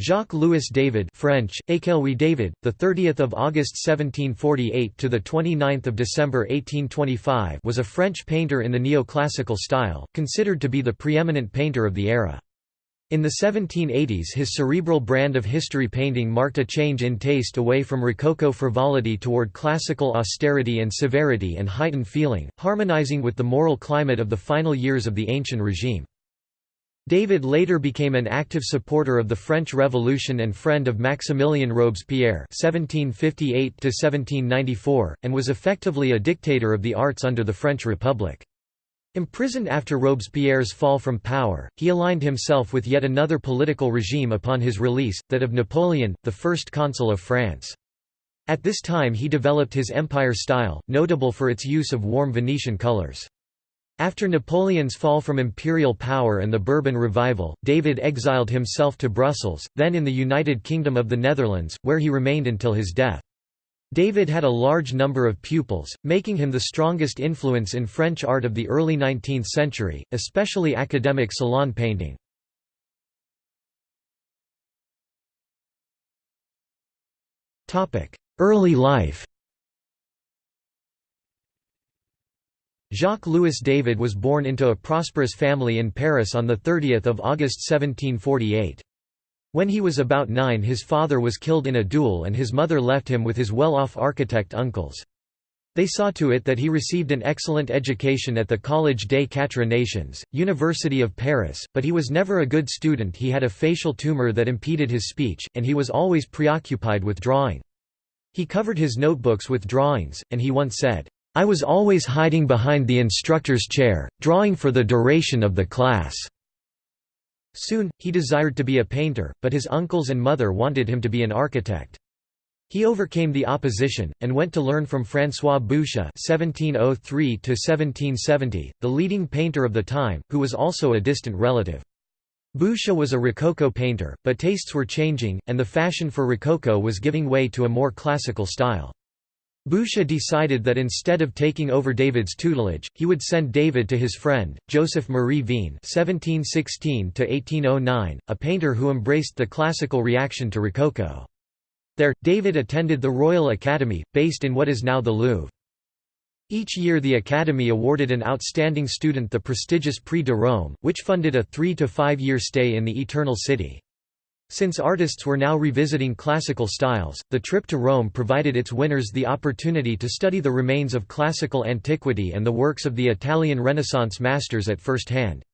Jacques-Louis David French, Ékelwy David, the 30th of August 1748 to the 29th of December 1825 was a French painter in the neoclassical style, considered to be the preeminent painter of the era. In the 1780s his cerebral brand of history painting marked a change in taste away from Rococo frivolity toward classical austerity and severity and heightened feeling, harmonizing with the moral climate of the final years of the ancient regime. David later became an active supporter of the French Revolution and friend of Maximilien Robespierre (1758–1794), and was effectively a dictator of the arts under the French Republic. Imprisoned after Robespierre's fall from power, he aligned himself with yet another political regime upon his release, that of Napoleon, the first consul of France. At this time he developed his empire style, notable for its use of warm Venetian colors. After Napoleon's fall from imperial power and the Bourbon revival, David exiled himself to Brussels, then in the United Kingdom of the Netherlands, where he remained until his death. David had a large number of pupils, making him the strongest influence in French art of the early 19th century, especially academic salon painting. Early life Jacques-Louis David was born into a prosperous family in Paris on 30 August 1748. When he was about nine his father was killed in a duel and his mother left him with his well-off architect uncles. They saw to it that he received an excellent education at the Collège des Quatre Nations, University of Paris, but he was never a good student he had a facial tumor that impeded his speech, and he was always preoccupied with drawing. He covered his notebooks with drawings, and he once said, I was always hiding behind the instructor's chair, drawing for the duration of the class." Soon, he desired to be a painter, but his uncles and mother wanted him to be an architect. He overcame the opposition, and went to learn from François Boucher (1703–1770), the leading painter of the time, who was also a distant relative. Boucher was a Rococo painter, but tastes were changing, and the fashion for Rococo was giving way to a more classical style. Boucher decided that instead of taking over David's tutelage, he would send David to his friend, Joseph Marie (1716–1809), a painter who embraced the classical reaction to Rococo. There, David attended the Royal Academy, based in what is now the Louvre. Each year the Academy awarded an outstanding student the prestigious Prix de Rome, which funded a three- to five-year stay in the Eternal City. Since artists were now revisiting classical styles, the trip to Rome provided its winners the opportunity to study the remains of classical antiquity and the works of the Italian Renaissance masters at first hand.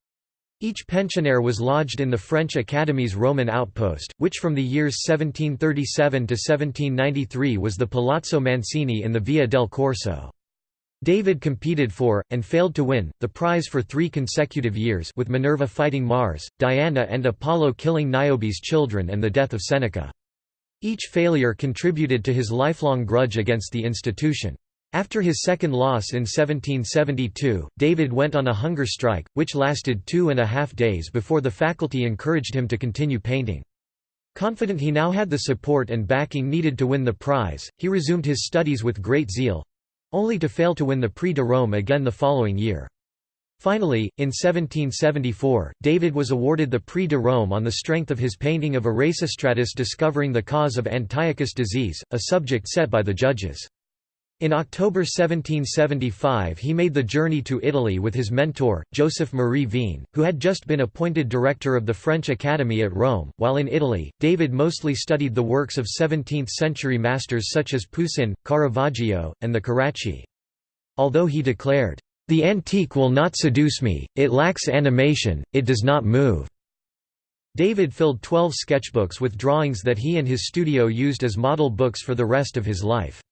Each pensionnaire was lodged in the French Academy's Roman outpost, which from the years 1737 to 1793 was the Palazzo Mancini in the Via del Corso. David competed for, and failed to win, the prize for three consecutive years with Minerva fighting Mars, Diana and Apollo killing Niobe's children and the death of Seneca. Each failure contributed to his lifelong grudge against the institution. After his second loss in 1772, David went on a hunger strike, which lasted two and a half days before the faculty encouraged him to continue painting. Confident he now had the support and backing needed to win the prize, he resumed his studies with great zeal, only to fail to win the Prix de Rome again the following year. Finally, in 1774, David was awarded the Prix de Rome on the strength of his painting of Erasistratus discovering the cause of Antiochus disease, a subject set by the judges. In October 1775 he made the journey to Italy with his mentor, Joseph Marie Vien, who had just been appointed director of the French Academy at Rome. While in Italy, David mostly studied the works of 17th-century masters such as Poussin, Caravaggio, and the Carracci. Although he declared, "...the antique will not seduce me, it lacks animation, it does not move." David filled twelve sketchbooks with drawings that he and his studio used as model books for the rest of his life.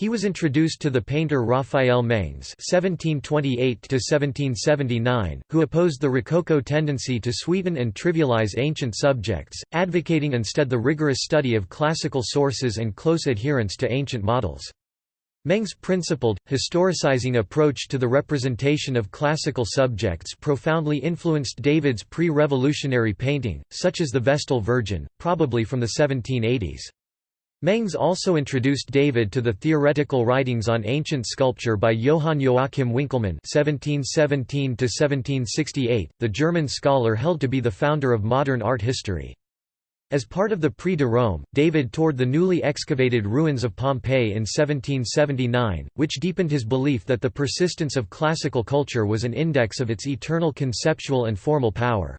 He was introduced to the painter Raphael Mengs (1728–1779), who opposed the Rococo tendency to sweeten and trivialize ancient subjects, advocating instead the rigorous study of classical sources and close adherence to ancient models. Mengs' principled, historicizing approach to the representation of classical subjects profoundly influenced David's pre-revolutionary painting, such as the Vestal Virgin, probably from the 1780s. Mengs also introduced David to the theoretical writings on ancient sculpture by Johann Joachim Winckelmann (1717–1768), the German scholar held to be the founder of modern art history. As part of the Prix de Rome, David toured the newly excavated ruins of Pompeii in 1779, which deepened his belief that the persistence of classical culture was an index of its eternal conceptual and formal power.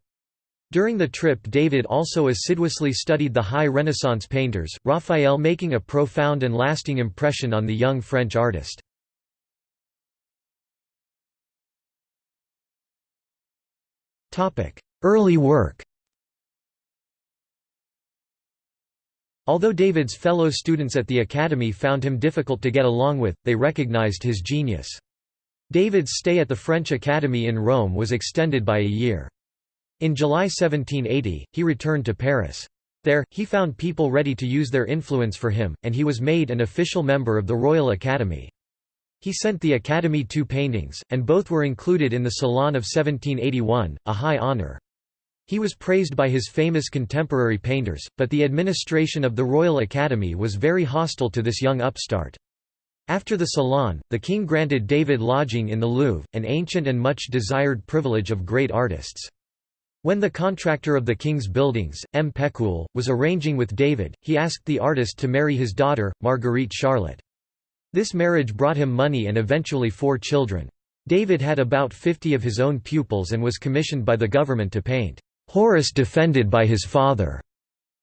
During the trip David also assiduously studied the high Renaissance painters, Raphael making a profound and lasting impression on the young French artist. Early work Although David's fellow students at the Academy found him difficult to get along with, they recognized his genius. David's stay at the French Academy in Rome was extended by a year. In July 1780, he returned to Paris. There, he found people ready to use their influence for him, and he was made an official member of the Royal Academy. He sent the Academy two paintings, and both were included in the Salon of 1781, a high honour. He was praised by his famous contemporary painters, but the administration of the Royal Academy was very hostile to this young upstart. After the Salon, the king granted David lodging in the Louvre, an ancient and much desired privilege of great artists. When the contractor of the king's buildings, M. Pécule, was arranging with David, he asked the artist to marry his daughter, Marguerite Charlotte. This marriage brought him money and eventually four children. David had about 50 of his own pupils and was commissioned by the government to paint, "'Horace defended by his father",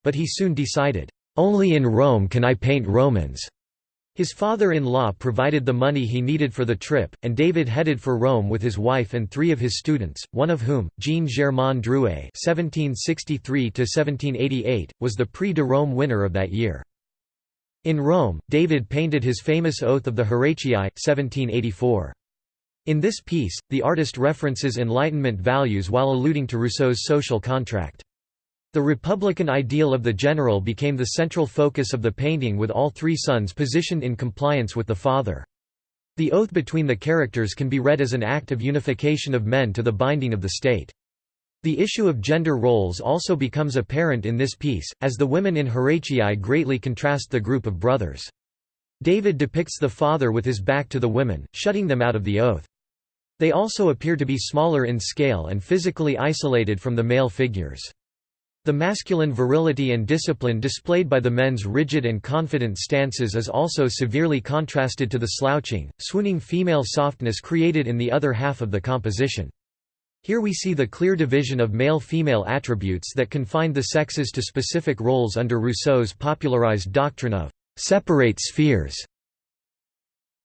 but he soon decided, "'Only in Rome can I paint Romans'". His father-in-law provided the money he needed for the trip, and David headed for Rome with his wife and three of his students, one of whom, Jean-Germain Drouais (1763–1788), was the Prix de Rome winner of that year. In Rome, David painted his famous Oath of the Horatii, 1784. In this piece, the artist references Enlightenment values while alluding to Rousseau's social contract. The republican ideal of the general became the central focus of the painting with all three sons positioned in compliance with the father. The oath between the characters can be read as an act of unification of men to the binding of the state. The issue of gender roles also becomes apparent in this piece, as the women in Horatii greatly contrast the group of brothers. David depicts the father with his back to the women, shutting them out of the oath. They also appear to be smaller in scale and physically isolated from the male figures. The masculine virility and discipline displayed by the men's rigid and confident stances is also severely contrasted to the slouching, swooning female softness created in the other half of the composition. Here we see the clear division of male-female attributes that confined the sexes to specific roles under Rousseau's popularized doctrine of «separate spheres».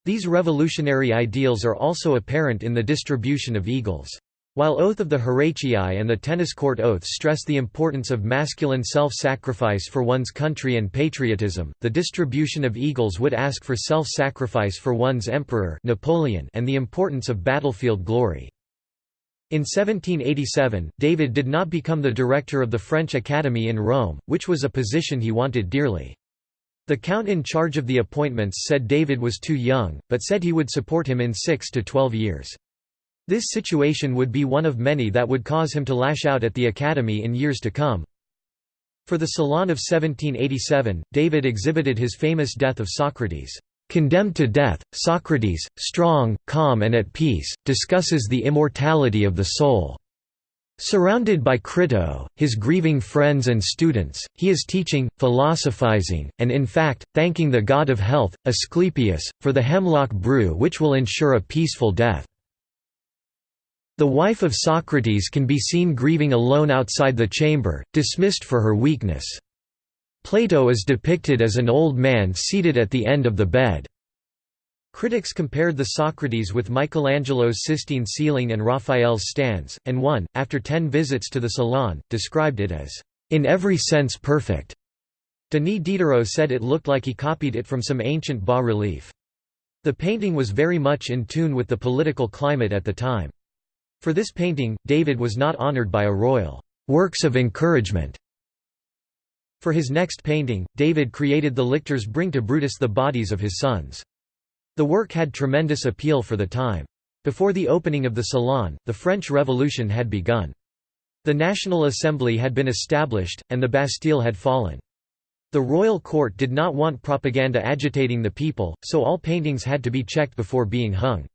These revolutionary ideals are also apparent in the distribution of eagles. While Oath of the Horatii and the Tennis Court Oath stress the importance of masculine self-sacrifice for one's country and patriotism, the distribution of eagles would ask for self-sacrifice for one's emperor Napoleon and the importance of battlefield glory. In 1787, David did not become the director of the French Academy in Rome, which was a position he wanted dearly. The count in charge of the appointments said David was too young, but said he would support him in six to twelve years. This situation would be one of many that would cause him to lash out at the Academy in years to come. For the Salon of 1787, David exhibited his famous Death of Socrates. Condemned to death, Socrates, strong, calm and at peace, discusses the immortality of the soul. Surrounded by Crito, his grieving friends and students, he is teaching, philosophizing, and in fact, thanking the god of health, Asclepius, for the hemlock brew which will ensure a peaceful death. The wife of Socrates can be seen grieving alone outside the chamber, dismissed for her weakness. Plato is depicted as an old man seated at the end of the bed. Critics compared the Socrates with Michelangelo's Sistine ceiling and Raphael's Stanze, and one, after ten visits to the Salon, described it as, "...in every sense perfect." Denis Diderot said it looked like he copied it from some ancient bas-relief. The painting was very much in tune with the political climate at the time. For this painting, David was not honored by a royal works of encouragement. For his next painting, David created the lictors bring to Brutus the bodies of his sons. The work had tremendous appeal for the time. Before the opening of the Salon, the French Revolution had begun. The National Assembly had been established, and the Bastille had fallen. The royal court did not want propaganda agitating the people, so all paintings had to be checked before being hung.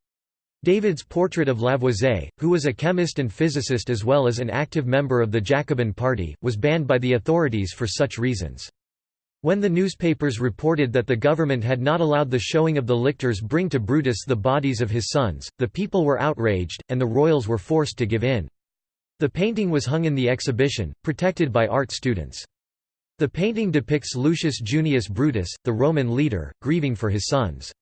David's portrait of Lavoisier, who was a chemist and physicist as well as an active member of the Jacobin Party, was banned by the authorities for such reasons. When the newspapers reported that the government had not allowed the showing of the lictors bring to Brutus the bodies of his sons, the people were outraged, and the royals were forced to give in. The painting was hung in the exhibition, protected by art students. The painting depicts Lucius Junius Brutus, the Roman leader, grieving for his sons.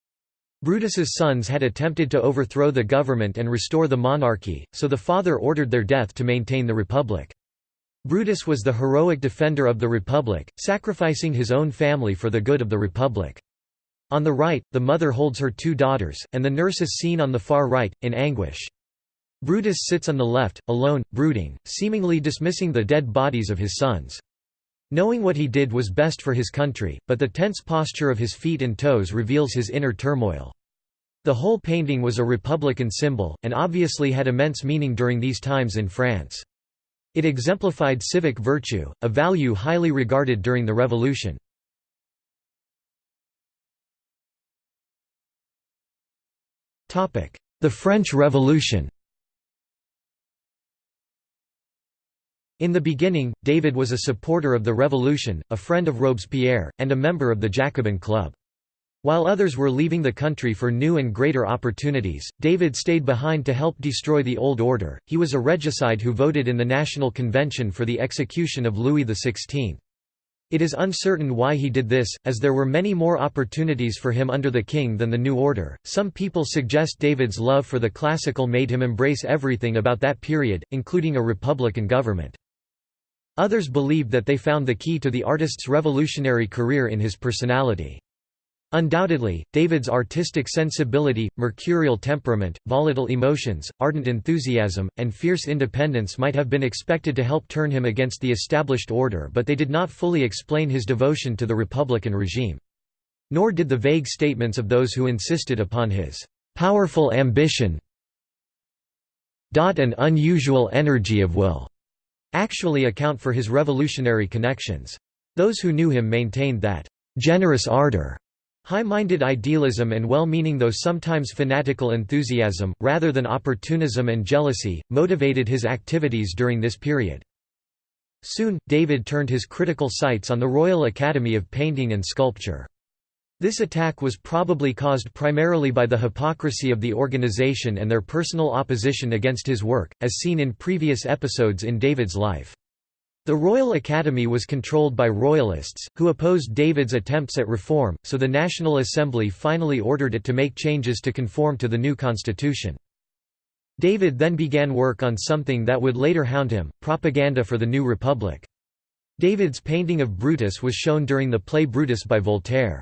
Brutus's sons had attempted to overthrow the government and restore the monarchy, so the father ordered their death to maintain the republic. Brutus was the heroic defender of the Republic, sacrificing his own family for the good of the Republic. On the right, the mother holds her two daughters, and the nurse is seen on the far right, in anguish. Brutus sits on the left, alone, brooding, seemingly dismissing the dead bodies of his sons. Knowing what he did was best for his country, but the tense posture of his feet and toes reveals his inner turmoil. The whole painting was a republican symbol, and obviously had immense meaning during these times in France. It exemplified civic virtue, a value highly regarded during the Revolution. The French Revolution In the beginning, David was a supporter of the revolution, a friend of Robespierre, and a member of the Jacobin Club. While others were leaving the country for new and greater opportunities, David stayed behind to help destroy the old order. He was a regicide who voted in the National Convention for the execution of Louis XVI. It is uncertain why he did this, as there were many more opportunities for him under the king than the new order. Some people suggest David's love for the classical made him embrace everything about that period, including a republican government. Others believed that they found the key to the artist's revolutionary career in his personality. Undoubtedly, David's artistic sensibility, mercurial temperament, volatile emotions, ardent enthusiasm, and fierce independence might have been expected to help turn him against the established order but they did not fully explain his devotion to the republican regime. Nor did the vague statements of those who insisted upon his "...powerful ambition and unusual energy of will," actually account for his revolutionary connections. Those who knew him maintained that "...generous ardor." High-minded idealism and well-meaning though sometimes fanatical enthusiasm, rather than opportunism and jealousy, motivated his activities during this period. Soon, David turned his critical sights on the Royal Academy of Painting and Sculpture. This attack was probably caused primarily by the hypocrisy of the organization and their personal opposition against his work, as seen in previous episodes in David's life. The Royal Academy was controlled by royalists, who opposed David's attempts at reform, so the National Assembly finally ordered it to make changes to conform to the new constitution. David then began work on something that would later hound him, propaganda for the new republic. David's painting of Brutus was shown during the play Brutus by Voltaire.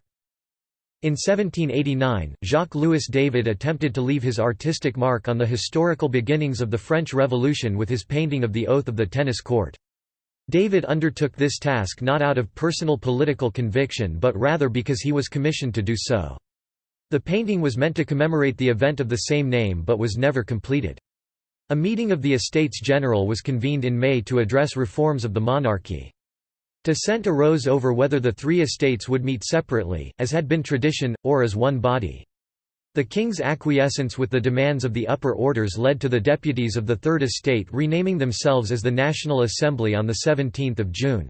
In 1789, Jacques-Louis David attempted to leave his artistic mark on the historical beginnings of the French Revolution with his painting of the Oath of the Tennis Court. David undertook this task not out of personal political conviction but rather because he was commissioned to do so. The painting was meant to commemorate the event of the same name but was never completed. A meeting of the Estates General was convened in May to address reforms of the monarchy. Dissent arose over whether the three estates would meet separately, as had been tradition, or as one body. The king's acquiescence with the demands of the upper orders led to the deputies of the Third Estate renaming themselves as the National Assembly on 17 June.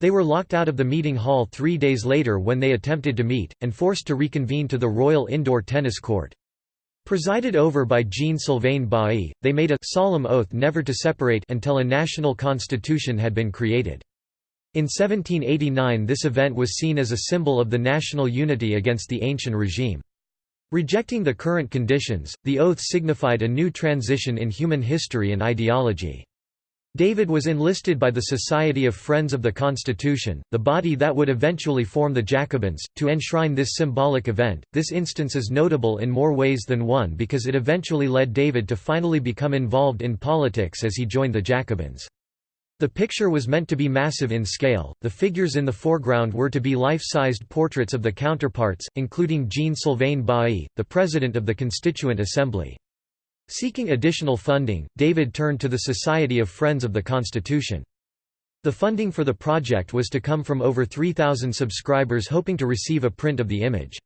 They were locked out of the meeting hall three days later when they attempted to meet, and forced to reconvene to the Royal Indoor Tennis Court. Presided over by Jean-Sylvain Bailly, they made a solemn oath never to separate until a national constitution had been created. In 1789 this event was seen as a symbol of the national unity against the ancient regime. Rejecting the current conditions, the oath signified a new transition in human history and ideology. David was enlisted by the Society of Friends of the Constitution, the body that would eventually form the Jacobins, to enshrine this symbolic event. This instance is notable in more ways than one because it eventually led David to finally become involved in politics as he joined the Jacobins. The picture was meant to be massive in scale, the figures in the foreground were to be life-sized portraits of the counterparts, including Jean-Sylvain Bailly, the president of the Constituent Assembly. Seeking additional funding, David turned to the Society of Friends of the Constitution. The funding for the project was to come from over 3,000 subscribers hoping to receive a print of the image.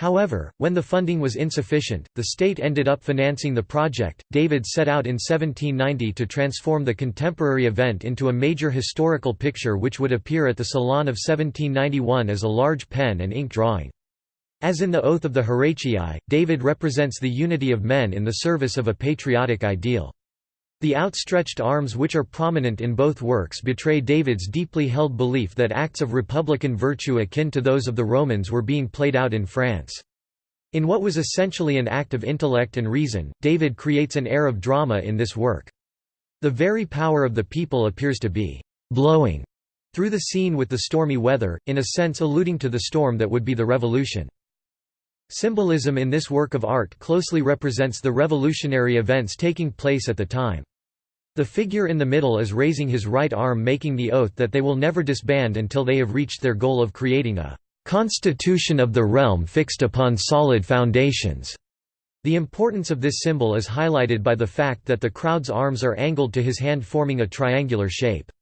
However, when the funding was insufficient, the state ended up financing the project. David set out in 1790 to transform the contemporary event into a major historical picture which would appear at the Salon of 1791 as a large pen and ink drawing. As in the Oath of the Horatii, David represents the unity of men in the service of a patriotic ideal. The outstretched arms which are prominent in both works betray David's deeply held belief that acts of republican virtue akin to those of the Romans were being played out in France. In what was essentially an act of intellect and reason, David creates an air of drama in this work. The very power of the people appears to be «blowing» through the scene with the stormy weather, in a sense alluding to the storm that would be the revolution. Symbolism in this work of art closely represents the revolutionary events taking place at the time. The figure in the middle is raising his right arm making the oath that they will never disband until they have reached their goal of creating a "...constitution of the realm fixed upon solid foundations." The importance of this symbol is highlighted by the fact that the crowd's arms are angled to his hand forming a triangular shape.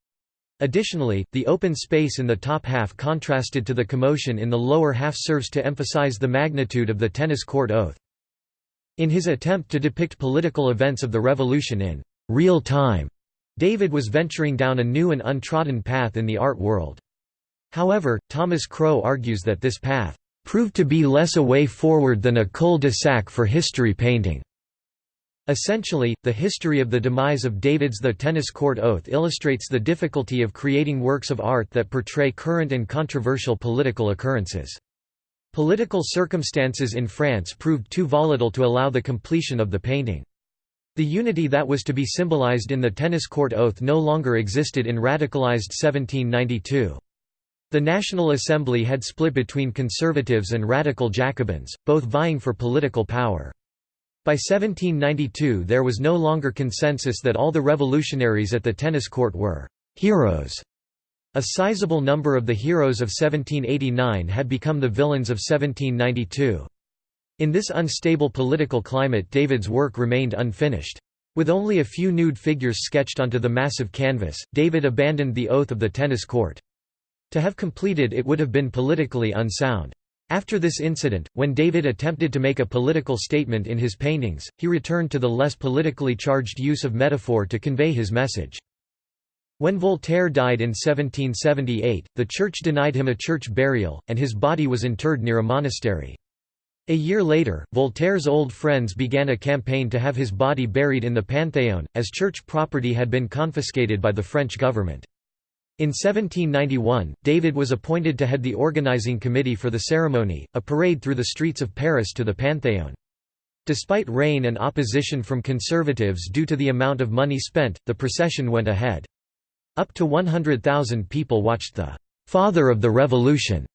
Additionally, the open space in the top half contrasted to the commotion in the lower half serves to emphasize the magnitude of the tennis court oath. In his attempt to depict political events of the revolution in real time. David was venturing down a new and untrodden path in the art world. However, Thomas Crow argues that this path proved to be less a way forward than a cul-de-sac for history painting. Essentially, the history of the demise of David's The Tennis Court Oath illustrates the difficulty of creating works of art that portray current and controversial political occurrences. Political circumstances in France proved too volatile to allow the completion of the painting. The unity that was to be symbolized in the tennis court oath no longer existed in radicalized 1792. The National Assembly had split between conservatives and radical Jacobins, both vying for political power. By 1792 there was no longer consensus that all the revolutionaries at the tennis court were «heroes». A sizable number of the heroes of 1789 had become the villains of 1792. In this unstable political climate David's work remained unfinished. With only a few nude figures sketched onto the massive canvas, David abandoned the oath of the tennis court. To have completed it would have been politically unsound. After this incident, when David attempted to make a political statement in his paintings, he returned to the less politically charged use of metaphor to convey his message. When Voltaire died in 1778, the Church denied him a church burial, and his body was interred near a monastery. A year later, Voltaire's old friends began a campaign to have his body buried in the Panthéon, as church property had been confiscated by the French government. In 1791, David was appointed to head the organizing committee for the ceremony, a parade through the streets of Paris to the Panthéon. Despite rain and opposition from conservatives due to the amount of money spent, the procession went ahead. Up to 100,000 people watched the «Father of the Revolution»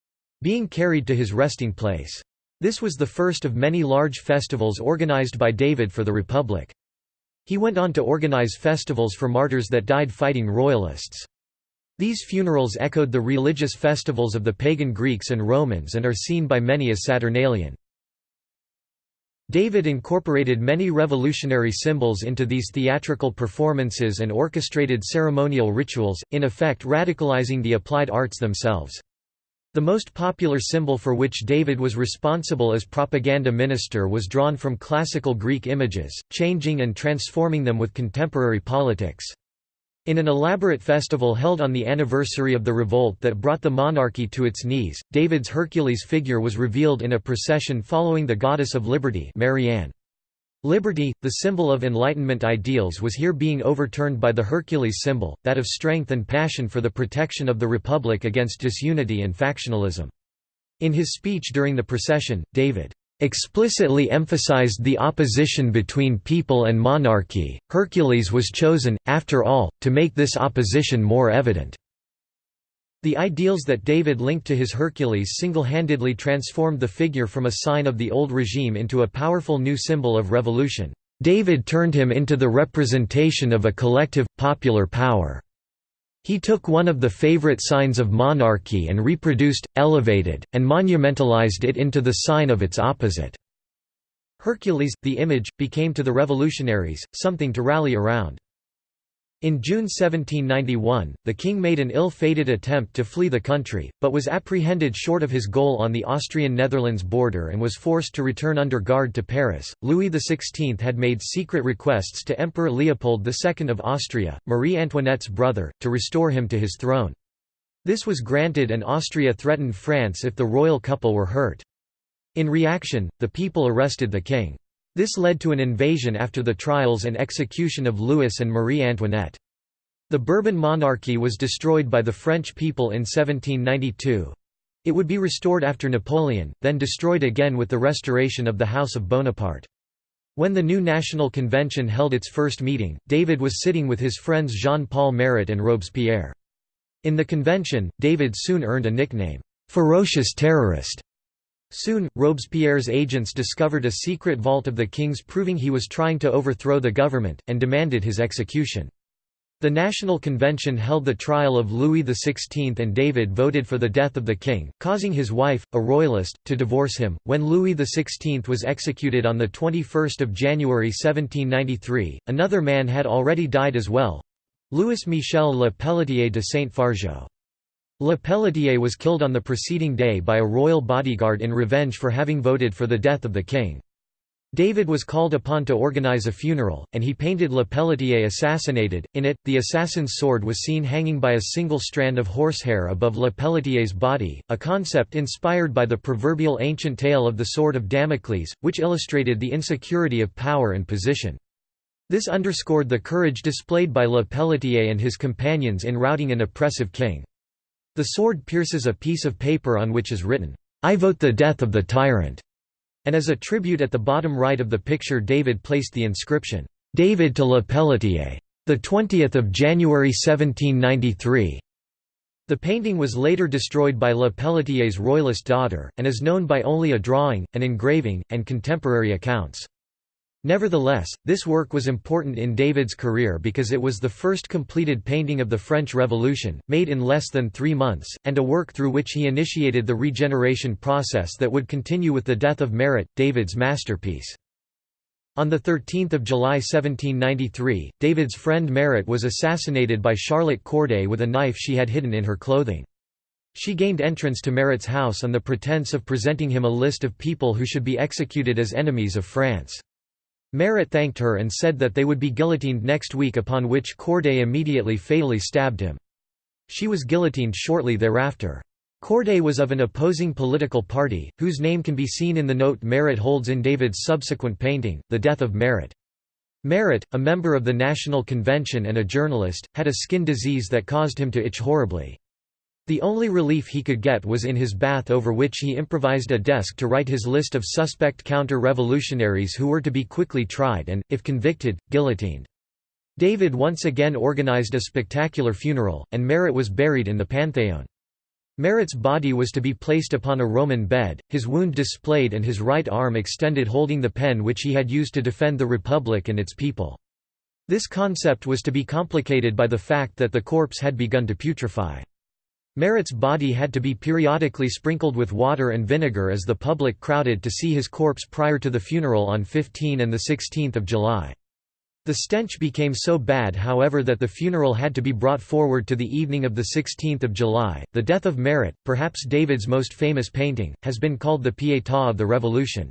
being carried to his resting place. This was the first of many large festivals organized by David for the Republic. He went on to organize festivals for martyrs that died fighting royalists. These funerals echoed the religious festivals of the pagan Greeks and Romans and are seen by many as Saturnalian. David incorporated many revolutionary symbols into these theatrical performances and orchestrated ceremonial rituals, in effect radicalizing the applied arts themselves. The most popular symbol for which David was responsible as propaganda minister was drawn from classical Greek images, changing and transforming them with contemporary politics. In an elaborate festival held on the anniversary of the revolt that brought the monarchy to its knees, David's Hercules figure was revealed in a procession following the goddess of liberty Marianne. Liberty, the symbol of Enlightenment ideals was here being overturned by the Hercules symbol, that of strength and passion for the protection of the Republic against disunity and factionalism. In his speech during the procession, David explicitly emphasized the opposition between people and monarchy. Hercules was chosen, after all, to make this opposition more evident. The ideals that David linked to his Hercules single-handedly transformed the figure from a sign of the old regime into a powerful new symbol of revolution. David turned him into the representation of a collective, popular power. He took one of the favorite signs of monarchy and reproduced, elevated, and monumentalized it into the sign of its opposite. Hercules, the image, became to the revolutionaries, something to rally around. In June 1791, the king made an ill-fated attempt to flee the country, but was apprehended short of his goal on the Austrian-Netherlands border and was forced to return under guard to Paris. Louis XVI had made secret requests to Emperor Leopold II of Austria, Marie Antoinette's brother, to restore him to his throne. This was granted and Austria threatened France if the royal couple were hurt. In reaction, the people arrested the king. This led to an invasion after the trials and execution of Louis and Marie Antoinette. The Bourbon monarchy was destroyed by the French people in 1792. It would be restored after Napoleon, then destroyed again with the restoration of the House of Bonaparte. When the new National Convention held its first meeting, David was sitting with his friends Jean-Paul Marat and Robespierre. In the convention, David soon earned a nickname, "'Ferocious Terrorist' Soon, Robespierre's agents discovered a secret vault of the king's proving he was trying to overthrow the government, and demanded his execution. The National Convention held the trial of Louis XVI and David voted for the death of the king, causing his wife, a royalist, to divorce him. When Louis XVI was executed on 21 January 1793, another man had already died as well—Louis Michel Le Pelletier de Saint-Fargeau. Le Pelletier was killed on the preceding day by a royal bodyguard in revenge for having voted for the death of the king. David was called upon to organize a funeral, and he painted Le Pelletier assassinated. In it, the assassin's sword was seen hanging by a single strand of horsehair above Le Pelletier's body, a concept inspired by the proverbial ancient tale of the sword of Damocles, which illustrated the insecurity of power and position. This underscored the courage displayed by Le Pelletier and his companions in routing an oppressive king. The sword pierces a piece of paper on which is written, "'I vote the death of the tyrant' and as a tribute at the bottom right of the picture David placed the inscription, "'David to Le Pelletier. 20 January 1793' The painting was later destroyed by Le Pelletier's royalist daughter, and is known by only a drawing, an engraving, and contemporary accounts. Nevertheless, this work was important in David's career because it was the first completed painting of the French Revolution, made in less than three months, and a work through which he initiated the regeneration process that would continue with the death of Marat, David's masterpiece. On 13 July 1793, David's friend Marat was assassinated by Charlotte Corday with a knife she had hidden in her clothing. She gained entrance to Marat's house on the pretense of presenting him a list of people who should be executed as enemies of France. Marat thanked her and said that they would be guillotined next week upon which Corday immediately fatally stabbed him. She was guillotined shortly thereafter. Corday was of an opposing political party, whose name can be seen in the note Marat holds in David's subsequent painting, The Death of Marat. Marat, a member of the National Convention and a journalist, had a skin disease that caused him to itch horribly. The only relief he could get was in his bath over which he improvised a desk to write his list of suspect counter-revolutionaries who were to be quickly tried and, if convicted, guillotined. David once again organized a spectacular funeral, and Marat was buried in the Pantheon. Marat's body was to be placed upon a Roman bed, his wound displayed and his right arm extended holding the pen which he had used to defend the Republic and its people. This concept was to be complicated by the fact that the corpse had begun to putrefy. Marat's body had to be periodically sprinkled with water and vinegar as the public crowded to see his corpse prior to the funeral on 15 and 16 July. The stench became so bad however that the funeral had to be brought forward to the evening of 16 July. The death of Marat, perhaps David's most famous painting, has been called the Pietà of the Revolution.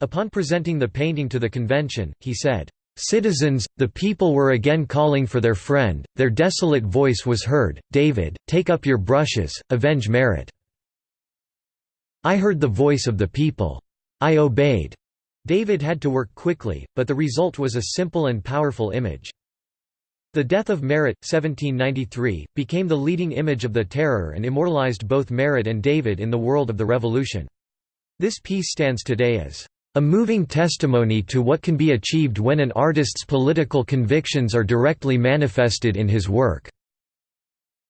Upon presenting the painting to the convention, he said, Citizens, the people were again calling for their friend, their desolate voice was heard, David, take up your brushes, avenge merit. I heard the voice of the people. I obeyed. David had to work quickly, but the result was a simple and powerful image. The death of Marat, 1793, became the leading image of the Terror and immortalized both Marat and David in the world of the Revolution. This piece stands today as a moving testimony to what can be achieved when an artist's political convictions are directly manifested in his work.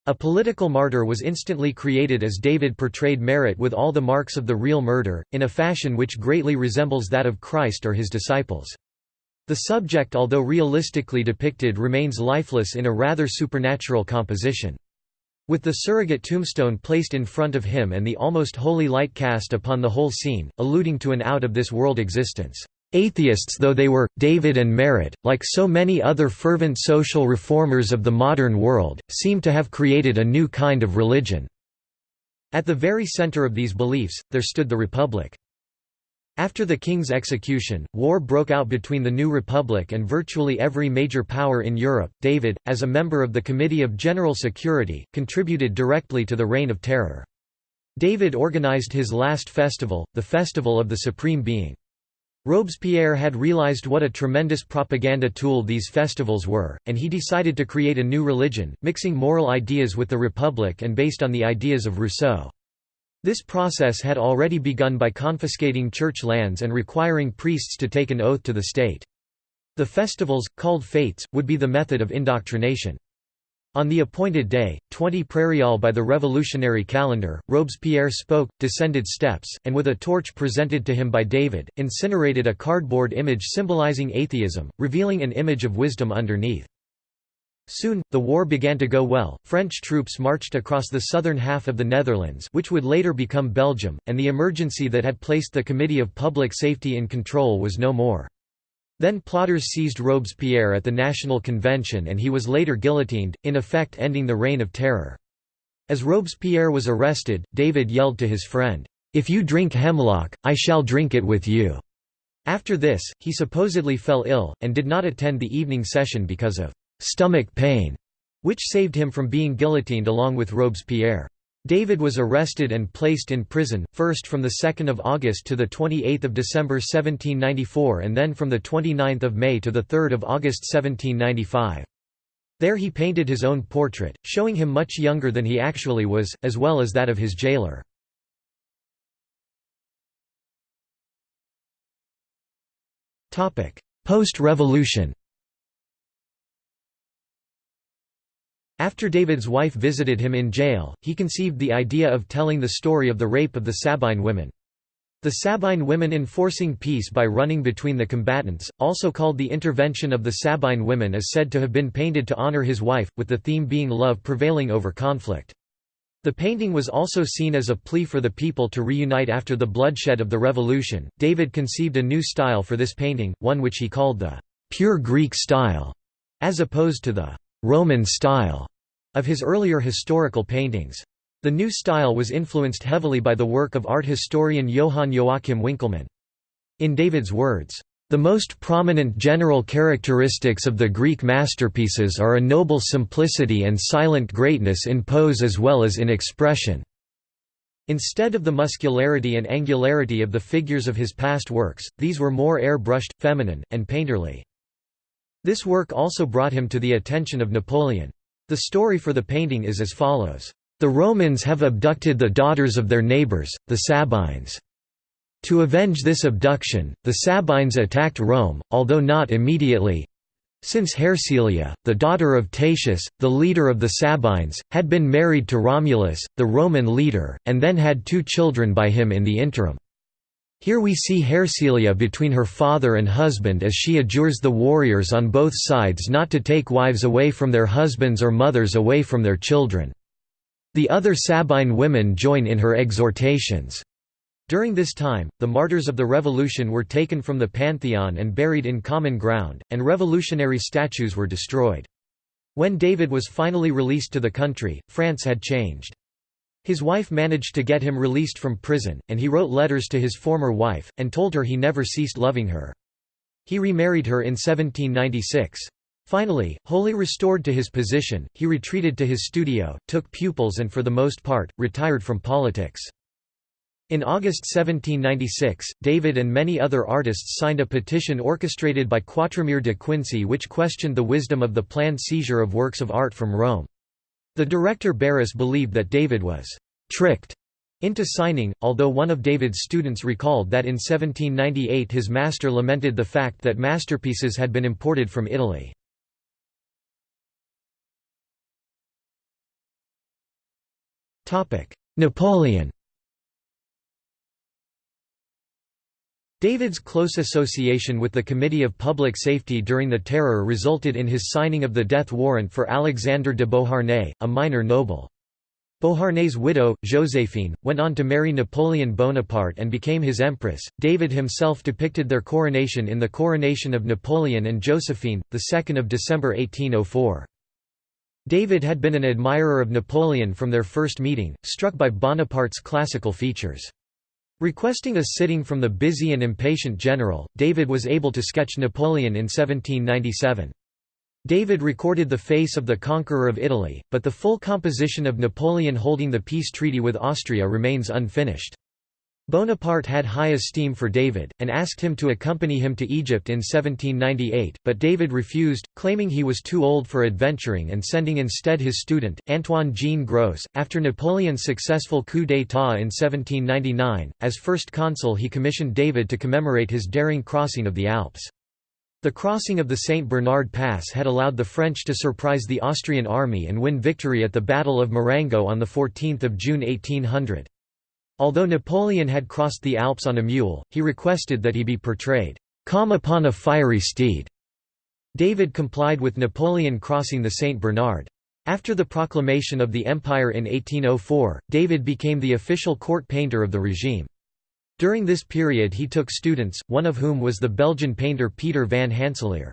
A political martyr was instantly created as David portrayed Marat with all the marks of the real murder, in a fashion which greatly resembles that of Christ or his disciples. The subject although realistically depicted remains lifeless in a rather supernatural composition. With the surrogate tombstone placed in front of him and the almost holy light cast upon the whole scene, alluding to an out-of-this-world existence. Atheists though they were, David and Marat, like so many other fervent social reformers of the modern world, seem to have created a new kind of religion. At the very center of these beliefs, there stood the Republic. After the king's execution, war broke out between the new republic and virtually every major power in Europe. David, as a member of the Committee of General Security, contributed directly to the Reign of Terror. David organized his last festival, the Festival of the Supreme Being. Robespierre had realized what a tremendous propaganda tool these festivals were, and he decided to create a new religion, mixing moral ideas with the Republic and based on the ideas of Rousseau. This process had already begun by confiscating church lands and requiring priests to take an oath to the state. The festivals, called fêtes, would be the method of indoctrination. On the appointed day, 20 prairial by the revolutionary calendar, Robespierre spoke, descended steps, and with a torch presented to him by David, incinerated a cardboard image symbolizing atheism, revealing an image of wisdom underneath. Soon, the war began to go well, French troops marched across the southern half of the Netherlands which would later become Belgium, and the emergency that had placed the Committee of Public Safety in control was no more. Then plotters seized Robespierre at the National Convention and he was later guillotined, in effect ending the Reign of Terror. As Robespierre was arrested, David yelled to his friend, "'If you drink hemlock, I shall drink it with you." After this, he supposedly fell ill, and did not attend the evening session because of stomach pain, which saved him from being guillotined along with Robespierre. David was arrested and placed in prison, first from 2 August to 28 December 1794 and then from 29 May to 3 August 1795. There he painted his own portrait, showing him much younger than he actually was, as well as that of his jailer. Post-revolution After David's wife visited him in jail, he conceived the idea of telling the story of the rape of the Sabine women. The Sabine women enforcing peace by running between the combatants, also called the intervention of the Sabine women is said to have been painted to honor his wife, with the theme being love prevailing over conflict. The painting was also seen as a plea for the people to reunite after the bloodshed of the revolution. David conceived a new style for this painting, one which he called the pure Greek style, as opposed to the Roman style of his earlier historical paintings. The new style was influenced heavily by the work of art historian Johann Joachim Winckelmann. In David's words, "...the most prominent general characteristics of the Greek masterpieces are a noble simplicity and silent greatness in pose as well as in expression." Instead of the muscularity and angularity of the figures of his past works, these were more air-brushed, feminine, and painterly. This work also brought him to the attention of Napoleon. The story for the painting is as follows. The Romans have abducted the daughters of their neighbors, the Sabines. To avenge this abduction, the Sabines attacked Rome, although not immediately, since Hersilia, the daughter of Tatius, the leader of the Sabines, had been married to Romulus, the Roman leader, and then had two children by him in the interim. Here we see Hersilia between her father and husband as she adjures the warriors on both sides not to take wives away from their husbands or mothers away from their children. The other Sabine women join in her exhortations. During this time, the martyrs of the revolution were taken from the Pantheon and buried in common ground, and revolutionary statues were destroyed. When David was finally released to the country, France had changed. His wife managed to get him released from prison, and he wrote letters to his former wife, and told her he never ceased loving her. He remarried her in 1796. Finally, wholly restored to his position, he retreated to his studio, took pupils and for the most part, retired from politics. In August 1796, David and many other artists signed a petition orchestrated by Quatremere de Quincy which questioned the wisdom of the planned seizure of works of art from Rome. The director Barras believed that David was «tricked» into signing, although one of David's students recalled that in 1798 his master lamented the fact that masterpieces had been imported from Italy. Napoleon David's close association with the Committee of Public Safety during the Terror resulted in his signing of the death warrant for Alexandre de Beauharnais, a minor noble. Beauharnais' widow, Joséphine, went on to marry Napoleon Bonaparte and became his empress. David himself depicted their coronation in The Coronation of Napoleon and Josephine, 2 December 1804. David had been an admirer of Napoleon from their first meeting, struck by Bonaparte's classical features. Requesting a sitting from the busy and impatient general, David was able to sketch Napoleon in 1797. David recorded the face of the conqueror of Italy, but the full composition of Napoleon holding the peace treaty with Austria remains unfinished. Bonaparte had high esteem for David, and asked him to accompany him to Egypt in 1798, but David refused, claiming he was too old for adventuring and sending instead his student, Antoine Jean Gros. After Napoleon's successful coup d'état in 1799, as first consul he commissioned David to commemorate his daring crossing of the Alps. The crossing of the St. Bernard Pass had allowed the French to surprise the Austrian army and win victory at the Battle of Marengo on 14 June 1800. Although Napoleon had crossed the Alps on a mule, he requested that he be portrayed, "'calm upon a fiery steed'". David complied with Napoleon crossing the St. Bernard. After the proclamation of the Empire in 1804, David became the official court painter of the regime. During this period he took students, one of whom was the Belgian painter Pieter van Hanselaere.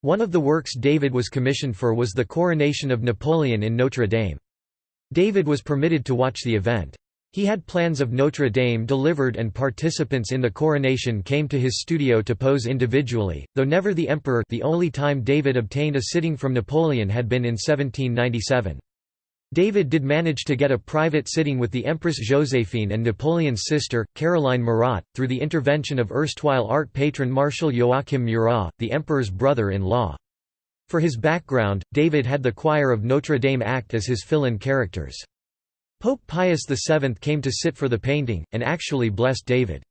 One of the works David was commissioned for was the coronation of Napoleon in Notre Dame. David was permitted to watch the event. He had plans of Notre Dame delivered and participants in the coronation came to his studio to pose individually, though never the emperor the only time David obtained a sitting from Napoleon had been in 1797. David did manage to get a private sitting with the Empress Joséphine and Napoleon's sister, Caroline Murat, through the intervention of erstwhile art patron Marshal Joachim Murat, the emperor's brother-in-law. For his background, David had the choir of Notre Dame act as his fill-in characters. Pope Pius VII came to sit for the painting, and actually blessed David.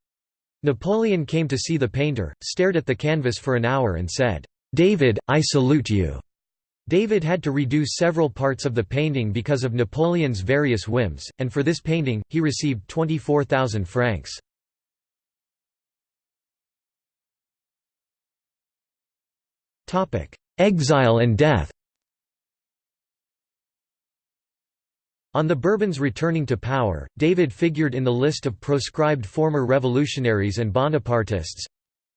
Napoleon came to see the painter, stared at the canvas for an hour and said, "'David, I salute you'". David had to redo several parts of the painting because of Napoleon's various whims, and for this painting, he received 24,000 francs. Exile and death On the Bourbons returning to power, David figured in the list of proscribed former revolutionaries and Bonapartists,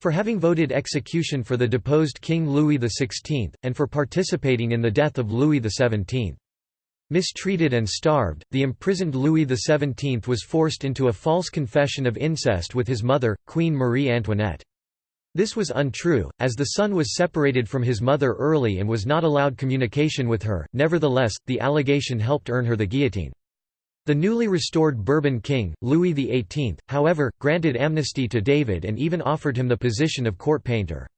for having voted execution for the deposed King Louis XVI, and for participating in the death of Louis XVII. Mistreated and starved, the imprisoned Louis XVII was forced into a false confession of incest with his mother, Queen Marie Antoinette. This was untrue, as the son was separated from his mother early and was not allowed communication with her, nevertheless, the allegation helped earn her the guillotine. The newly restored Bourbon king, Louis XVIII, however, granted amnesty to David and even offered him the position of court painter.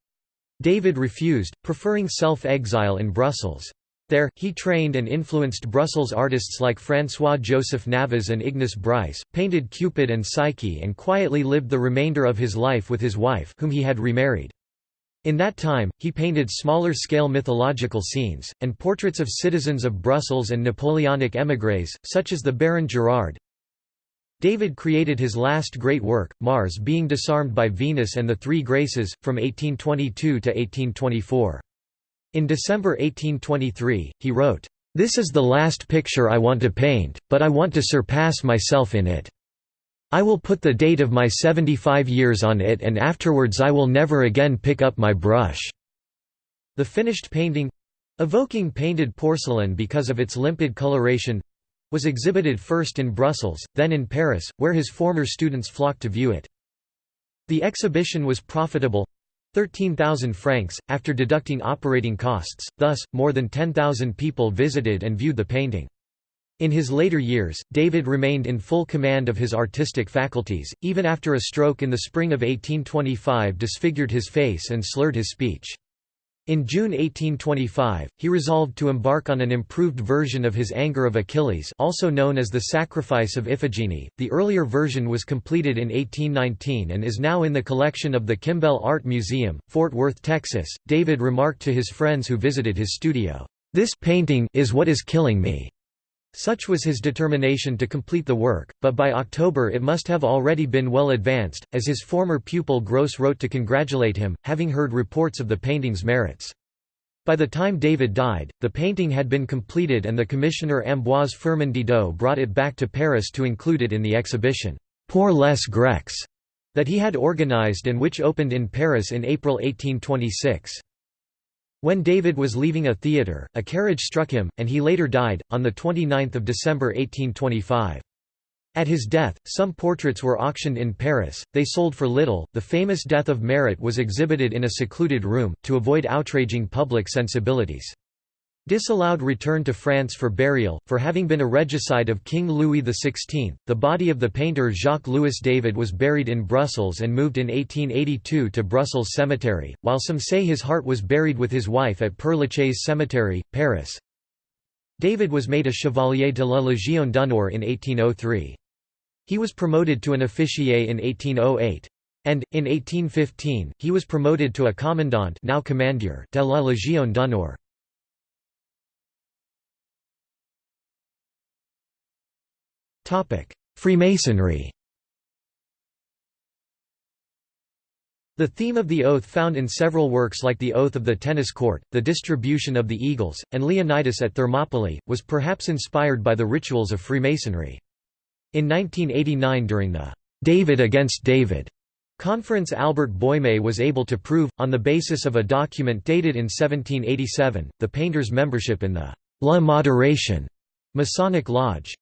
David refused, preferring self-exile in Brussels. There, he trained and influenced Brussels artists like François-Joseph Navez and Ignace Brice, painted Cupid and Psyche and quietly lived the remainder of his life with his wife whom he had remarried. In that time, he painted smaller-scale mythological scenes, and portraits of citizens of Brussels and Napoleonic émigrés, such as the Baron Gérard. David created his last great work, Mars being disarmed by Venus and the Three Graces, from 1822 to 1824. In December 1823, he wrote, "'This is the last picture I want to paint, but I want to surpass myself in it. I will put the date of my 75 years on it and afterwards I will never again pick up my brush." The finished painting—evoking painted porcelain because of its limpid coloration—was exhibited first in Brussels, then in Paris, where his former students flocked to view it. The exhibition was profitable 13,000 francs, after deducting operating costs, thus, more than 10,000 people visited and viewed the painting. In his later years, David remained in full command of his artistic faculties, even after a stroke in the spring of 1825 disfigured his face and slurred his speech. In June 1825, he resolved to embark on an improved version of his Anger of Achilles also known as the Sacrifice of Iphigenie. The earlier version was completed in 1819 and is now in the collection of the Kimbell Art Museum, Fort Worth, Texas. David remarked to his friends who visited his studio, "This painting is what is killing me." Such was his determination to complete the work, but by October it must have already been well advanced, as his former pupil Gros wrote to congratulate him, having heard reports of the painting's merits. By the time David died, the painting had been completed and the commissioner Ambroise Firmin Didot brought it back to Paris to include it in the exhibition, Pour les Grecs, that he had organized and which opened in Paris in April 1826. When David was leaving a theatre, a carriage struck him, and he later died, on 29 December 1825. At his death, some portraits were auctioned in Paris, they sold for little. The famous Death of Marat was exhibited in a secluded room, to avoid outraging public sensibilities. Disallowed return to France for burial, for having been a regicide of King Louis XVI, the body of the painter Jacques-Louis David was buried in Brussels and moved in 1882 to Brussels Cemetery, while some say his heart was buried with his wife at Père Lachaise Cemetery, Paris. David was made a Chevalier de la Légion d'honneur in 1803. He was promoted to an officier in 1808. And, in 1815, he was promoted to a commandant now commandeur de la Légion d'honneur. Freemasonry The theme of the oath found in several works like The Oath of the Tennis Court, The Distribution of the Eagles, and Leonidas at Thermopylae, was perhaps inspired by the rituals of Freemasonry. In 1989 during the «David against David» conference Albert Boime was able to prove, on the basis of a document dated in 1787, the painter's membership in the «La Moderation» Masonic Lodge.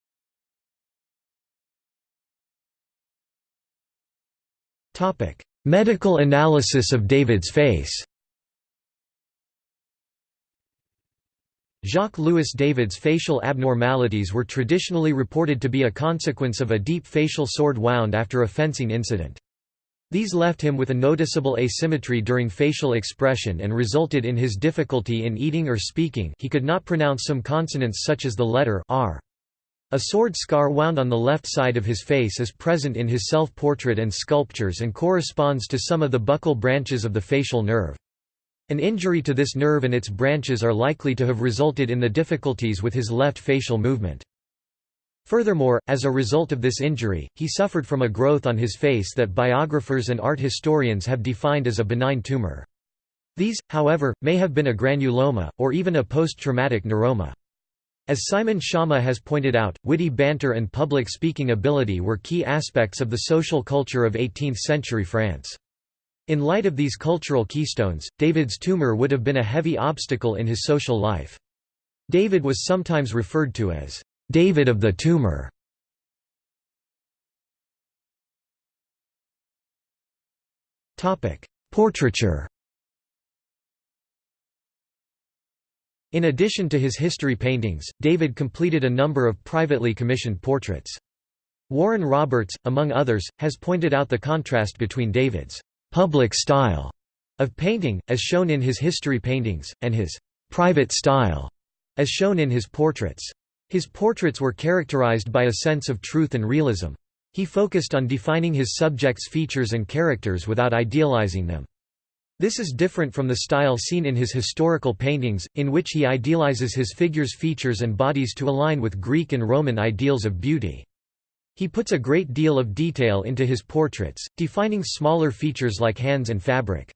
Medical analysis of David's face Jacques-Louis David's facial abnormalities were traditionally reported to be a consequence of a deep facial sword wound after a fencing incident. These left him with a noticeable asymmetry during facial expression and resulted in his difficulty in eating or speaking he could not pronounce some consonants such as the letter r. A sword scar wound on the left side of his face is present in his self-portrait and sculptures and corresponds to some of the buccal branches of the facial nerve. An injury to this nerve and its branches are likely to have resulted in the difficulties with his left facial movement. Furthermore, as a result of this injury, he suffered from a growth on his face that biographers and art historians have defined as a benign tumor. These, however, may have been a granuloma, or even a post-traumatic neuroma. As Simon Schama has pointed out, witty banter and public speaking ability were key aspects of the social culture of 18th-century France. In light of these cultural keystones, David's tumor would have been a heavy obstacle in his social life. David was sometimes referred to as, "...David of the tumor". Portraiture In addition to his history paintings, David completed a number of privately commissioned portraits. Warren Roberts, among others, has pointed out the contrast between David's public style of painting, as shown in his history paintings, and his private style, as shown in his portraits. His portraits were characterized by a sense of truth and realism. He focused on defining his subjects' features and characters without idealizing them. This is different from the style seen in his historical paintings, in which he idealizes his figures' features and bodies to align with Greek and Roman ideals of beauty. He puts a great deal of detail into his portraits, defining smaller features like hands and fabric.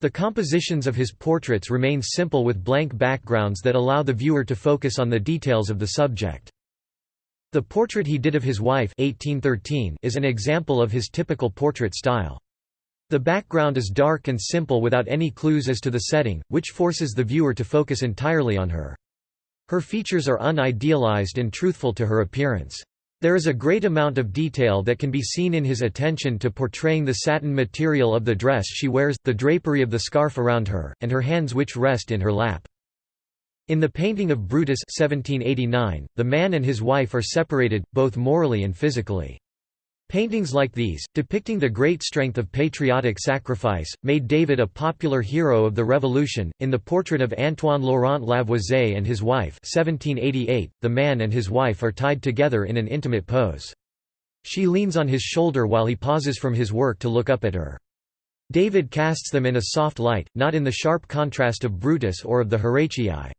The compositions of his portraits remain simple with blank backgrounds that allow the viewer to focus on the details of the subject. The portrait he did of his wife 1813 is an example of his typical portrait style. The background is dark and simple without any clues as to the setting, which forces the viewer to focus entirely on her. Her features are unidealized and truthful to her appearance. There is a great amount of detail that can be seen in his attention to portraying the satin material of the dress she wears, the drapery of the scarf around her, and her hands which rest in her lap. In the painting of Brutus 1789, the man and his wife are separated, both morally and physically. Paintings like these, depicting the great strength of patriotic sacrifice, made David a popular hero of the Revolution. In the portrait of Antoine Laurent Lavoisier and his wife, 1788, the man and his wife are tied together in an intimate pose. She leans on his shoulder while he pauses from his work to look up at her. David casts them in a soft light, not in the sharp contrast of Brutus or of the Horatii.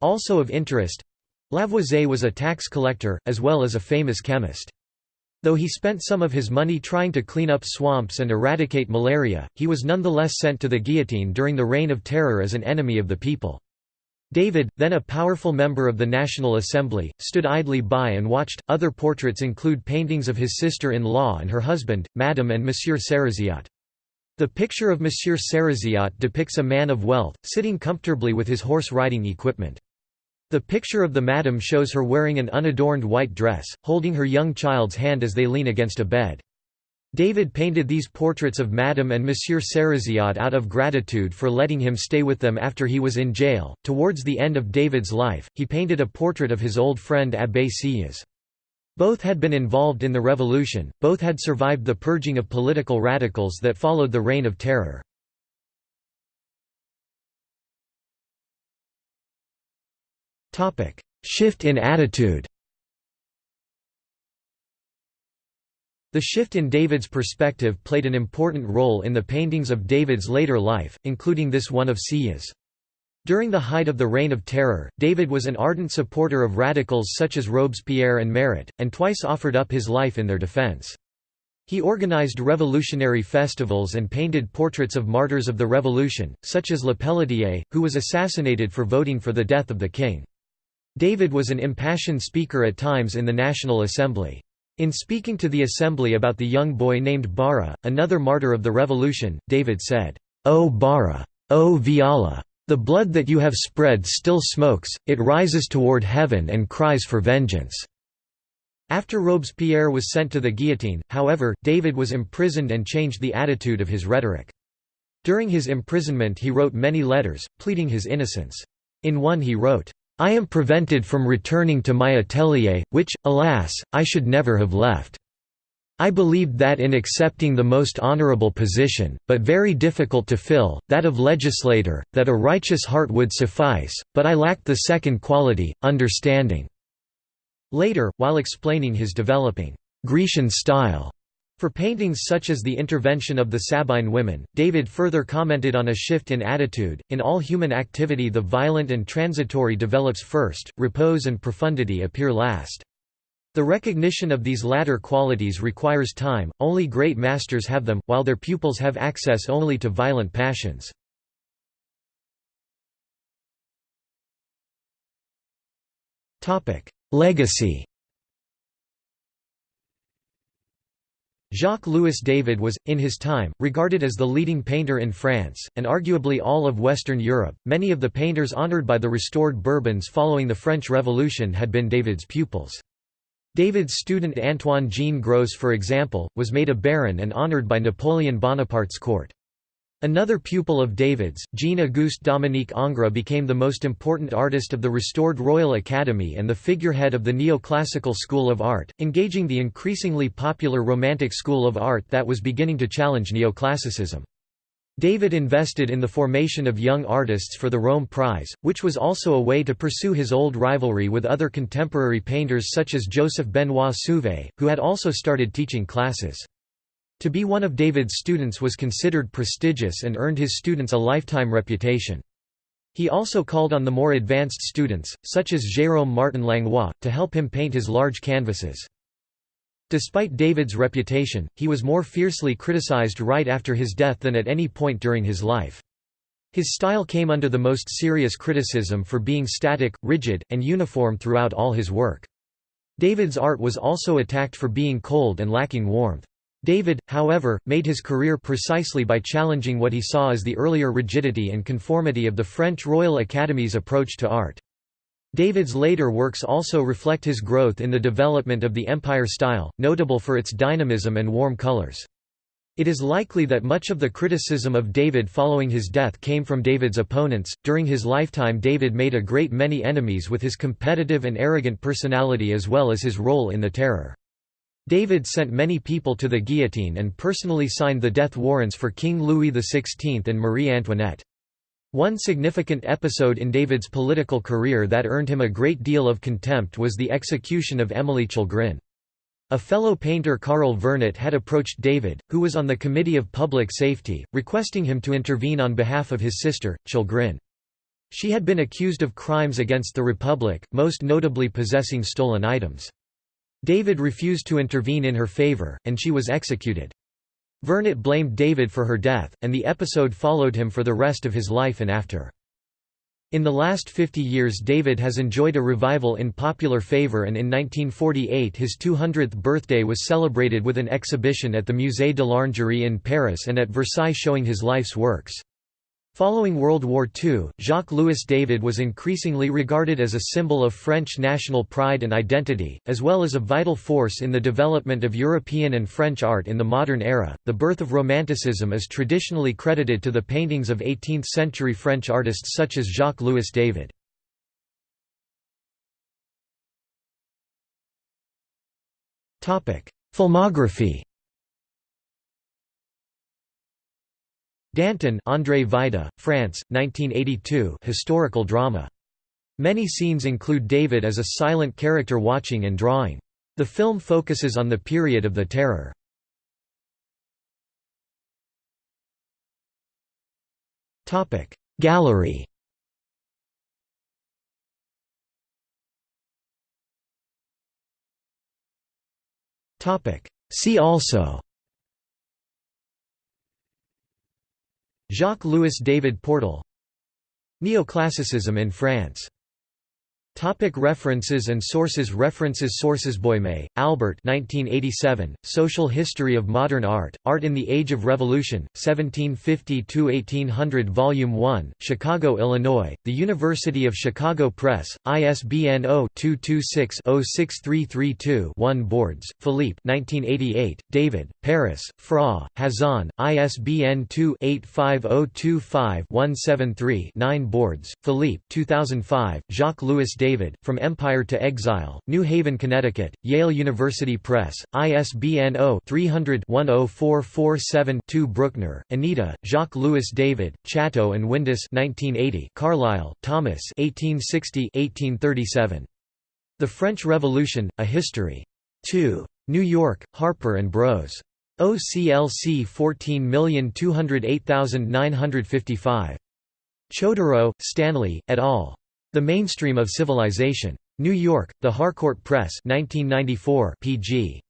Also of interest Lavoisier was a tax collector, as well as a famous chemist. Though he spent some of his money trying to clean up swamps and eradicate malaria, he was nonetheless sent to the guillotine during the Reign of Terror as an enemy of the people. David, then a powerful member of the National Assembly, stood idly by and watched. Other portraits include paintings of his sister in law and her husband, Madame and Monsieur Sériziat. The picture of Monsieur Sériziat depicts a man of wealth, sitting comfortably with his horse riding equipment. The picture of the madam shows her wearing an unadorned white dress, holding her young child's hand as they lean against a bed. David painted these portraits of Madame and Monsieur Sériziat out of gratitude for letting him stay with them after he was in jail. Towards the end of David's life, he painted a portrait of his old friend Abbé Sieyès. Both had been involved in the revolution, both had survived the purging of political radicals that followed the Reign of Terror. Shift in attitude The shift in David's perspective played an important role in the paintings of David's later life, including this one of Sieyès. During the height of the Reign of Terror, David was an ardent supporter of radicals such as Robespierre and Marat, and twice offered up his life in their defense. He organized revolutionary festivals and painted portraits of martyrs of the revolution, such as Lepelletier, who was assassinated for voting for the death of the king. David was an impassioned speaker at times in the National Assembly. In speaking to the assembly about the young boy named Bara, another martyr of the revolution, David said, O Bara! O Viala! The blood that you have spread still smokes, it rises toward heaven and cries for vengeance." After Robespierre was sent to the guillotine, however, David was imprisoned and changed the attitude of his rhetoric. During his imprisonment he wrote many letters, pleading his innocence. In one he wrote, I am prevented from returning to my atelier, which, alas, I should never have left. I believed that in accepting the most honorable position, but very difficult to fill, that of legislator, that a righteous heart would suffice, but I lacked the second quality, understanding." Later, while explaining his developing Grecian style, for paintings such as the intervention of the Sabine women, David further commented on a shift in attitude. In all human activity, the violent and transitory develops first, repose and profundity appear last. The recognition of these latter qualities requires time, only great masters have them, while their pupils have access only to violent passions. Legacy Jacques-Louis David was, in his time, regarded as the leading painter in France, and arguably all of Western Europe. Many of the painters honored by the restored Bourbons following the French Revolution had been David's pupils. David's student Antoine Jean Gros for example, was made a baron and honored by Napoleon Bonaparte's court. Another pupil of David's, Jean-Auguste Dominique Ingres became the most important artist of the restored Royal Academy and the figurehead of the neoclassical school of art, engaging the increasingly popular Romantic school of art that was beginning to challenge neoclassicism. David invested in the formation of young artists for the Rome Prize, which was also a way to pursue his old rivalry with other contemporary painters such as Joseph Benoit Suvée, who had also started teaching classes. To be one of David's students was considered prestigious and earned his students a lifetime reputation. He also called on the more advanced students, such as Jérôme Martin Langlois, to help him paint his large canvases. Despite David's reputation, he was more fiercely criticized right after his death than at any point during his life. His style came under the most serious criticism for being static, rigid, and uniform throughout all his work. David's art was also attacked for being cold and lacking warmth. David, however, made his career precisely by challenging what he saw as the earlier rigidity and conformity of the French Royal Academy's approach to art. David's later works also reflect his growth in the development of the Empire style, notable for its dynamism and warm colors. It is likely that much of the criticism of David following his death came from David's opponents. During his lifetime, David made a great many enemies with his competitive and arrogant personality as well as his role in the Terror. David sent many people to the guillotine and personally signed the death warrants for King Louis XVI and Marie Antoinette. One significant episode in David's political career that earned him a great deal of contempt was the execution of Émilie Chalgrin. A fellow painter Carle Vernet had approached David, who was on the Committee of Public Safety, requesting him to intervene on behalf of his sister, Chalgrin. She had been accused of crimes against the Republic, most notably possessing stolen items. David refused to intervene in her favor, and she was executed. Vernet blamed David for her death, and the episode followed him for the rest of his life and after. In the last 50 years David has enjoyed a revival in popular favor and in 1948 his 200th birthday was celebrated with an exhibition at the Musée de l'Orangerie in Paris and at Versailles showing his life's works. Following World War II, Jacques-Louis David was increasingly regarded as a symbol of French national pride and identity, as well as a vital force in the development of European and French art in the modern era. The birth of Romanticism is traditionally credited to the paintings of 18th century French artists such as Jacques-Louis David. Topic: Filmography Danton Andrzej Wajda, France, 1982 historical drama. Many scenes include David as a silent character watching and drawing. The film focuses on the period of the Terror. Gallery See also Jacques-Louis David Portal Neoclassicism in France Topic references and sources References Sources Boime, Albert 1987, Social History of Modern Art, Art in the Age of Revolution, 1750–1800 Volume 1, Chicago, Illinois, The University of Chicago Press, ISBN 0-226-06332-1 Bordes, Philippe 1988, David, Paris, Fra, Hazan, ISBN 2-85025-173-9 Bordes, Philippe 2005, Jacques-Louis David From Empire to Exile, New Haven, Connecticut, Yale University Press, ISBN 0-300-10447-2 Brookner, Anita, Jacques-Louis David, Chatto and Windus 1980, Carlyle, Thomas 1860-1837. The French Revolution, A History. 2. New York, Harper & Bros. OCLC 14208955. Chodorow, Stanley, et al. The Mainstream of Civilization. New York, The Harcourt Press 1994 pg.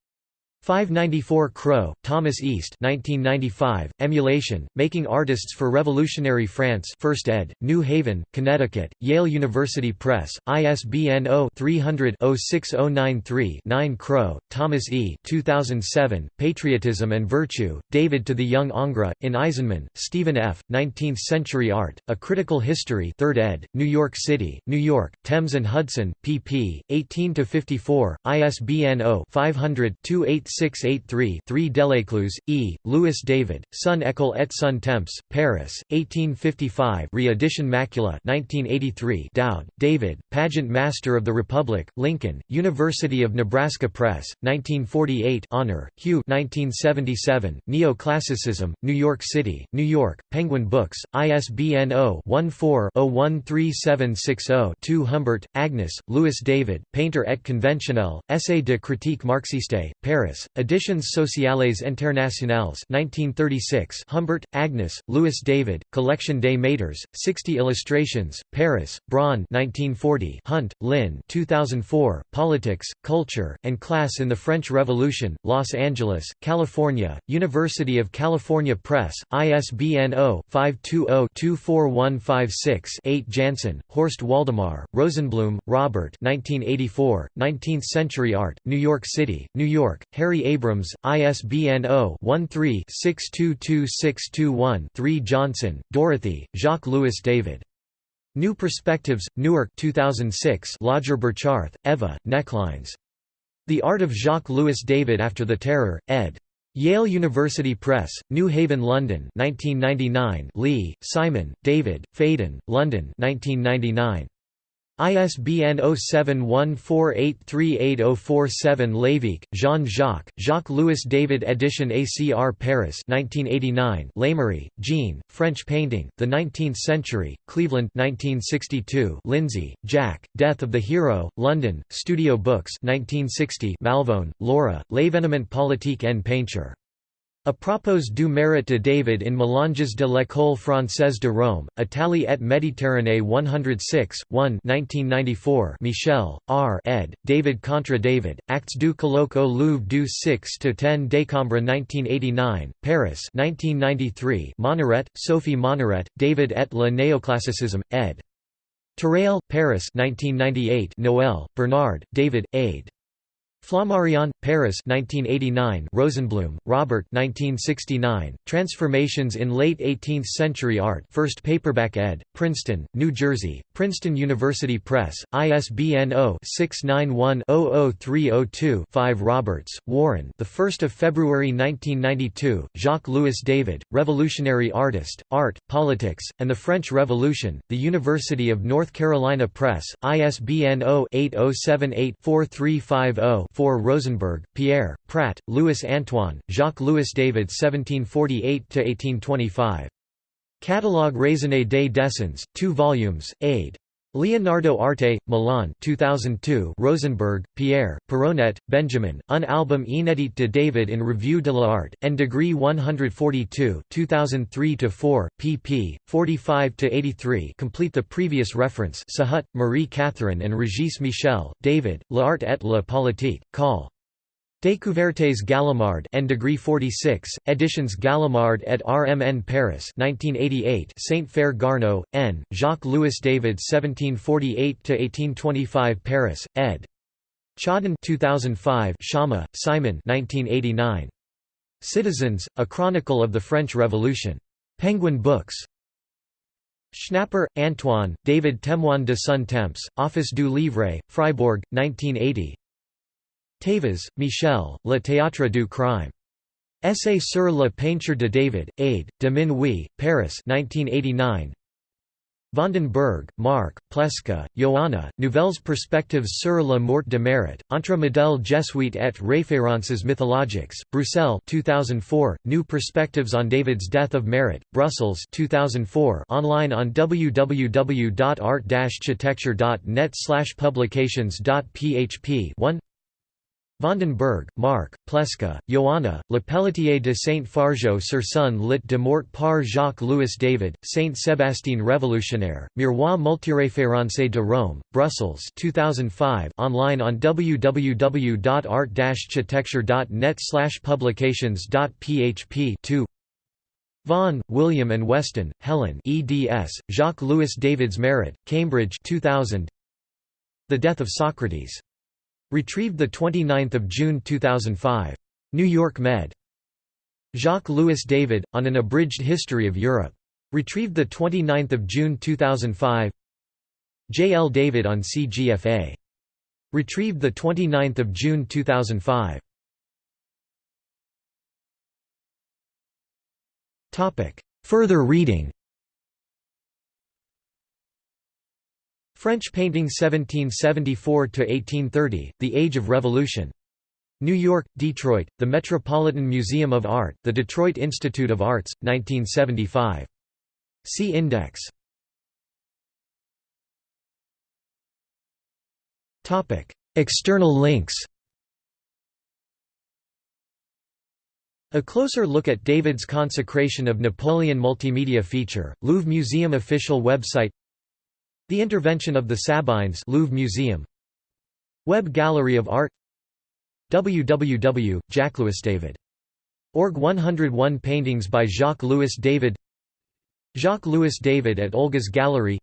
594 Crow, Thomas East 1995, Emulation, Making Artists for Revolutionary France 1st ed., New Haven, Connecticut, Yale University Press, ISBN 0-300-06093-9 Crow, Thomas E. 2007, Patriotism and Virtue, David to the Young Ingres, in Eisenman, Stephen F., 19th-Century Art, A Critical History 3rd ed., New York City, New York, Thames and Hudson, pp. 18–54, ISBN 0-500-28 683-3 Delecluse, E., Louis David, Son École et Son Temps, Paris, 1855 re-edition Macula 1983 Dowd, David, Pageant Master of the Republic, Lincoln, University of Nebraska Press, 1948 Honour, Hugh 1977, Neoclassicism, New York City, New York, Penguin Books, ISBN 0-14-013760-2 Humbert, Agnes, Louis David, Painter et conventionnel, Essai de critique marxiste, Paris, Editions Sociales Internationales 1936 Humbert, Agnes, Louis David, Collection des Maîtres, 60 Illustrations, Paris, Braun 1940 Hunt, Lynn 2004, Politics, Culture, and Class in the French Revolution, Los Angeles, California, University of California Press, ISBN 0-520-24156-8 Janson, Horst Waldemar, Rosenblum, Robert 1984, 19th-Century Art, New York City, New York, Harry Harry Abrams, ISBN 0-13-622621-3 Johnson, Dorothy, Jacques-Louis David. New Perspectives, Newark 2006 Lajer-Burcharth, Eva, Necklines. The Art of Jacques-Louis David After the Terror, ed. Yale University Press, New Haven, London 1999 Lee, Simon, David, Phaidon, London 1999. ISBN 0714838047 Lévesque, Jean-Jacques, Jacques-Louis David Edition ACR Paris 1989 Leymarie, Jean, French Painting, The Nineteenth Century, Cleveland 1962 Lindsay, Jack, Death of the Hero, London, Studio Books 1960 Malvano, Laura, L'événement politique en peinture. A propos du mérite de David in Mélanges de l'École française de Rome, Italie et Méditerranée 106, 1 1994 Michel, R. ed., David contre David, Actes du colloque au Louvre du 6–10 décembre 1989, Paris 1993 Monneret, Sophie Monneret, David et le néoclassicisme, ed. Terrail, Paris 1998 Noël, Bernard, David, aid. Flammarion, Paris 1989 Rosenblum, Robert 1969, Transformations in Late Eighteenth-Century Art. 1st paperback ed., Princeton, New Jersey, Princeton University Press, ISBN 0-691-00302-5 Roberts, Warren. The 1st of February 1992, Jacques-Louis David, Revolutionary Artist, Art, Politics, and the French Revolution, The University of North Carolina Press, ISBN 0-8078-4350 4 Rosenberg, Pierre, Prat, Louis Antoine, Jacques-Louis David 1748–1825. Catalogue raisonné des dessins, 2 volumes, aid. Leonardo Arte, Milan 2002 Rosenberg, Pierre, Peronet, Benjamin, Un album inédit de David in Revue de l'Art, and Degree 142 2003–4, pp. 45–83 complete the previous reference Sahut, Marie-Catherine and Régis Michel, David, L'Art et la Politique, Col. Découvertes Gallimard and Degree 46, Editions Gallimard et RMN Paris 1988 Saint-Fare Garnot, N., Jacques-Louis David 1748–1825 Paris, ed. Chaudun 2005 Schama, Simon 1989. Citizens, A Chronicle of the French Revolution. Penguin Books. Schnapper, Antoine, David Témoin de son temps, Office du Livre, Fribourg, 1980 Thévoz, Michel, Le Théâtre du crime. Essai sur la peinture de David, aide, de Minuit, Paris 1989. Vandenberg, Marc, Pleska, Joanna, Nouvelles perspectives sur la mort de Marat, entre modèles jésuites et références mythologiques, Bruxelles 2004, New Perspectives on David's Death of Marat, Brussels 2004 online on www.art-chitecture.net publications.php 1 Vandenberg, Marc, Pleska, Joanna, Le Pelletier de Saint-Fargeau sur son lit de mort par Jacques-Louis David, Saint-Sébastien Révolutionnaire, Miroir multiréférencé de Rome, Brussels 2005 online on www.art-chitecture.net publications.php 2 Vaughan, William and Weston, Helen eds, Jacques-Louis David's Marat, Cambridge 2000 The Death of Socrates Retrieved 29 June 2005. New York Med. Jacques-Louis David, on an abridged history of Europe. Retrieved 29 June 2005 J. L. David on CGFA. Retrieved 29 June 2005 Further reading French painting 1774–1830, The Age of Revolution. New York, Detroit, The Metropolitan Museum of Art, The Detroit Institute of Arts, 1975. See Index. External links A closer look at David's consecration of Napoleon multimedia feature, Louvre Museum official website the Intervention of the Sabines Louvre Museum. Web Gallery of Art. www.jacqueslouisdavid.org 101 paintings by Jacques-Louis David Jacques-Louis David at Olga's Gallery.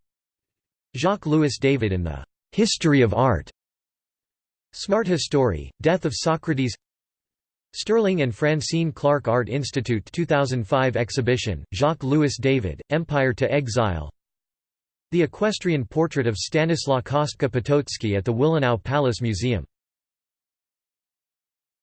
Jacques-Louis David in the "'History of Art' Smart History, Death of Socrates. Sterling and Francine Clark Art Institute 2005 exhibition, Jacques-Louis David, Empire to Exile the equestrian portrait of Stanislaw Kostka Potocki at the Wilanów Palace Museum